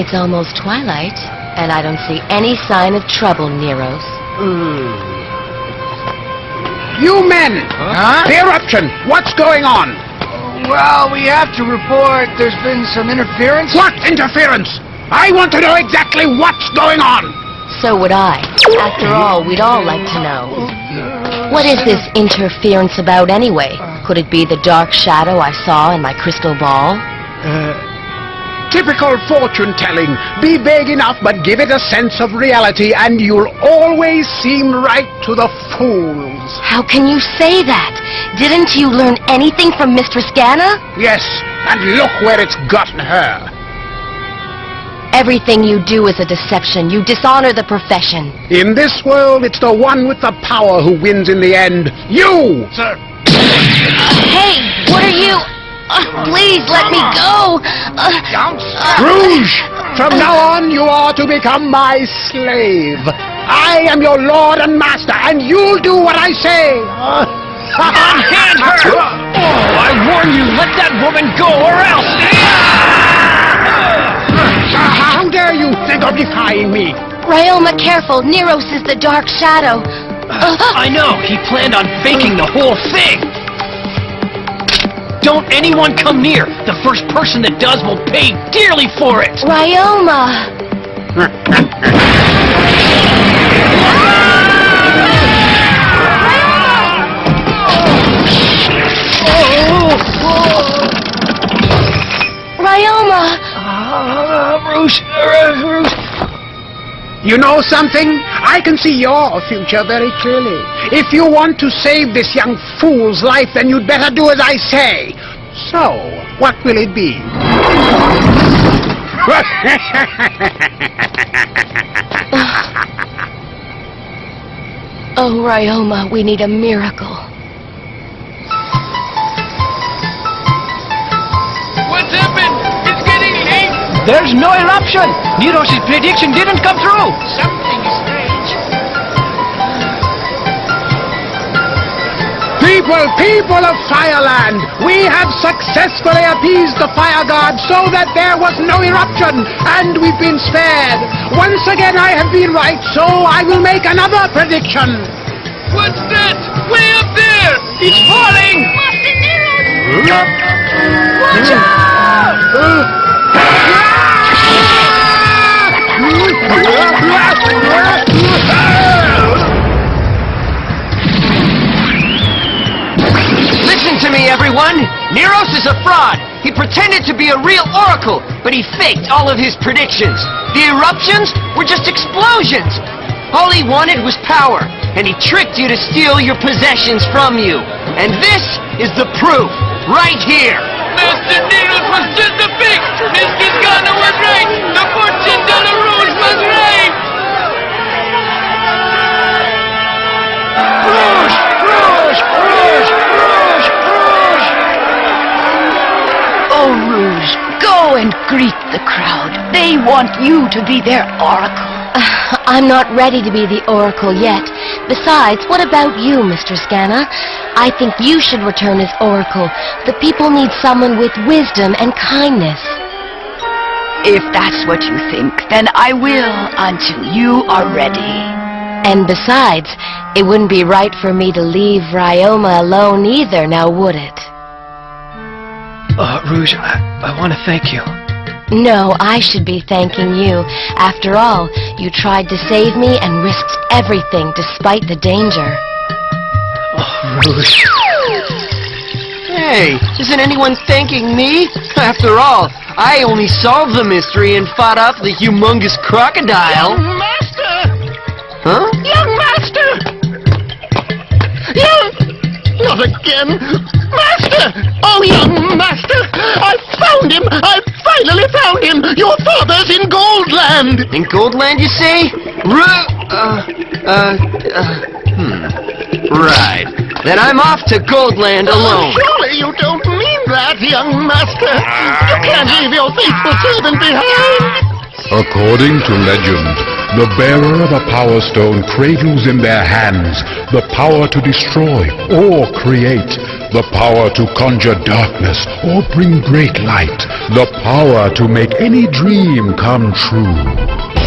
It's almost twilight, and I don't see any sign of trouble, Neros. Hmm. You men! Huh? The eruption! What's going on? Well, we have to report there's been some interference. What interference? I want to know exactly what's going on! So would I. After all, we'd all like to know. What is this interference about anyway? Could it be the dark shadow I saw in my crystal ball? Uh, Typical fortune telling. Be vague enough, but give it a sense of reality, and you'll always seem right to the fools. How can you say that? Didn't you learn anything from Mistress Ganna? Yes, and look where it's gotten her. Everything you do is a deception. You dishonor the profession. In this world, it's the one with the power who wins in the end. You! Sir. Hey, what are you... Uh, please let me go. Uh, Don't Rouge! From now on, you are to become my slave. I am your lord and master, and you'll do what I say. Unhand her! Oh, I warn you, let that woman go or else... How dare you think of defying me? Ryoma, careful. Neros is the dark shadow. Uh, I know, he planned on faking the whole thing! Don't anyone come near! The first person that does will pay dearly for it! Ryoma! Ryoma! Uh, Rouge, uh, Rouge. You know something? I can see your future very clearly. If you want to save this young fool's life, then you'd better do as I say. So, what will it be? Oh, Ryoma, we need a miracle. What's happened? It's getting late! There's no eruption! Neros' prediction didn't come through! Something People, people of Fireland, we have successfully appeased the fire god so that there was no eruption, and we've been spared. Once again I have been right, so I will make another prediction. What's that? Way up there! It's falling! Watch hmm. out! Everyone! Neros is a fraud! He pretended to be a real oracle, but he faked all of his predictions. The eruptions were just explosions! All he wanted was power, and he tricked you to steal your possessions from you. And this is the proof, right here! Master Neros was just a fake! Mistress Ganna was right! The fortune teller was right! Go and greet the crowd. They want you to be their oracle. Uh, I'm not ready to be the Oracle yet. Besides, what about you, Mistress Ganna? I think you should return as Oracle. The people need someone with wisdom and kindness. If that's what you think, then I will until you are ready. And besides, it wouldn't be right for me to leave Ryoma alone either, now would it? Uh, Rouge, I, I want to thank you. No, I should be thanking you. After all, you tried to save me and risked everything despite the danger. Oh, Rouge. Hey, isn't anyone thanking me? After all, I only solved the mystery and fought off the humongous crocodile. Master! Huh? Young master! Young... Not again! Found him! I finally found him! Your father's in Goldland! In Goldland, you say? Ru- uh, uh, uh, hmm. Right. Then I'm off to Goldland alone. Surely you don't mean that, young master! You can't leave your faithful servant behind! According to legend, The bearer of a power stone cradles in their hands the power to destroy or create, the power to conjure darkness or bring great light, the power to make any dream come true.